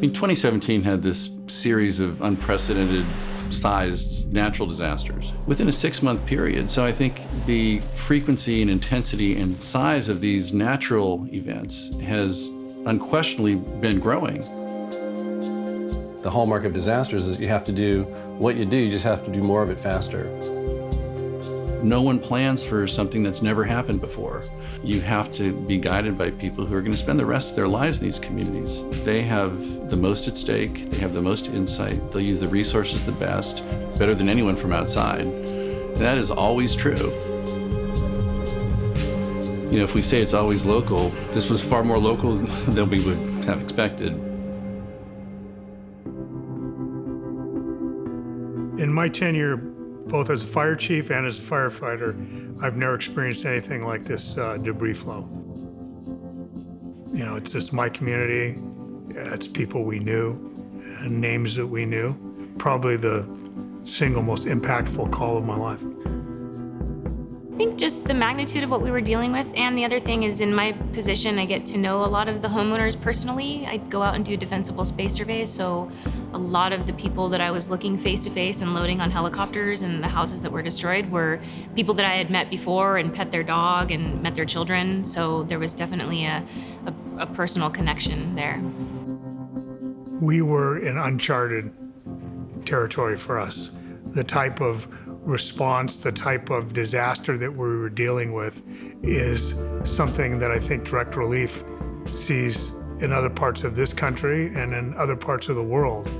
mean, 2017 had this series of unprecedented sized natural disasters within a six-month period. So I think the frequency and intensity and size of these natural events has unquestionably been growing. The hallmark of disasters is you have to do what you do, you just have to do more of it faster. No one plans for something that's never happened before. You have to be guided by people who are going to spend the rest of their lives in these communities. They have the most at stake, they have the most insight, they'll use the resources the best, better than anyone from outside. And that is always true. You know, if we say it's always local, this was far more local than we would have expected. In my tenure both as a fire chief and as a firefighter, I've never experienced anything like this uh, debris flow. You know, it's just my community, it's people we knew, and names that we knew. Probably the single most impactful call of my life. Think just the magnitude of what we were dealing with, and the other thing is in my position, I get to know a lot of the homeowners personally. I go out and do defensible space surveys, so a lot of the people that I was looking face to face and loading on helicopters and the houses that were destroyed were people that I had met before and pet their dog and met their children, so there was definitely a, a, a personal connection there. We were in uncharted territory for us. The type of response, the type of disaster that we were dealing with is something that I think direct relief sees in other parts of this country and in other parts of the world.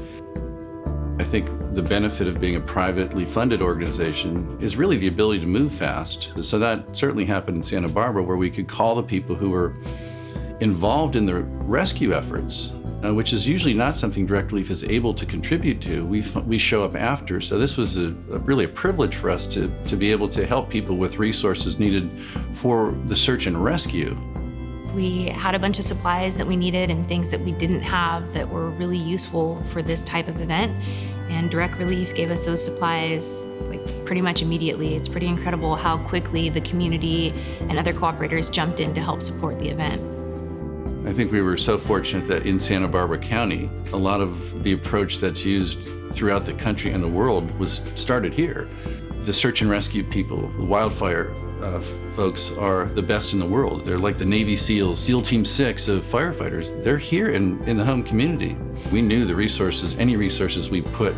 I think the benefit of being a privately funded organization is really the ability to move fast. So that certainly happened in Santa Barbara where we could call the people who were involved in the rescue efforts uh, which is usually not something Direct Relief is able to contribute to. We, we show up after. So this was a, a really a privilege for us to, to be able to help people with resources needed for the search and rescue. We had a bunch of supplies that we needed and things that we didn't have that were really useful for this type of event. And Direct Relief gave us those supplies like pretty much immediately. It's pretty incredible how quickly the community and other cooperators jumped in to help support the event. I think we were so fortunate that in Santa Barbara County, a lot of the approach that's used throughout the country and the world was started here. The search and rescue people, the wildfire uh, folks are the best in the world. They're like the Navy SEALs, SEAL Team 6 of firefighters. They're here in, in the home community. We knew the resources, any resources we put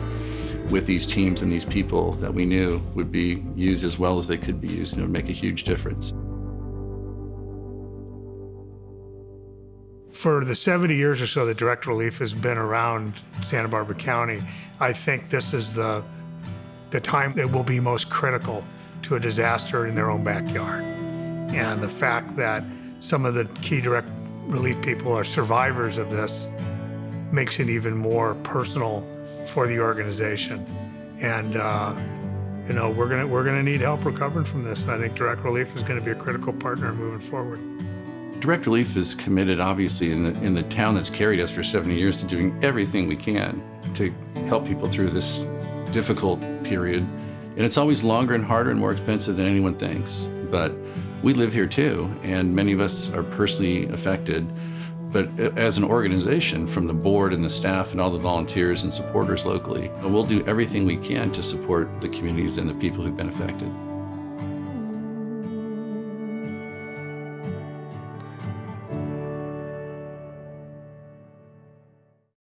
with these teams and these people that we knew would be used as well as they could be used and it would make a huge difference. For the 70 years or so that direct relief has been around Santa Barbara County, I think this is the, the time that will be most critical to a disaster in their own backyard. And the fact that some of the key direct relief people are survivors of this makes it even more personal for the organization. And uh, you know, we're gonna we're gonna need help recovering from this. And I think Direct Relief is gonna be a critical partner moving forward. Direct Relief is committed, obviously, in the, in the town that's carried us for 70 years to doing everything we can to help people through this difficult period. And it's always longer and harder and more expensive than anyone thinks. But we live here too, and many of us are personally affected. But as an organization, from the board and the staff and all the volunteers and supporters locally, we'll do everything we can to support the communities and the people who've been affected.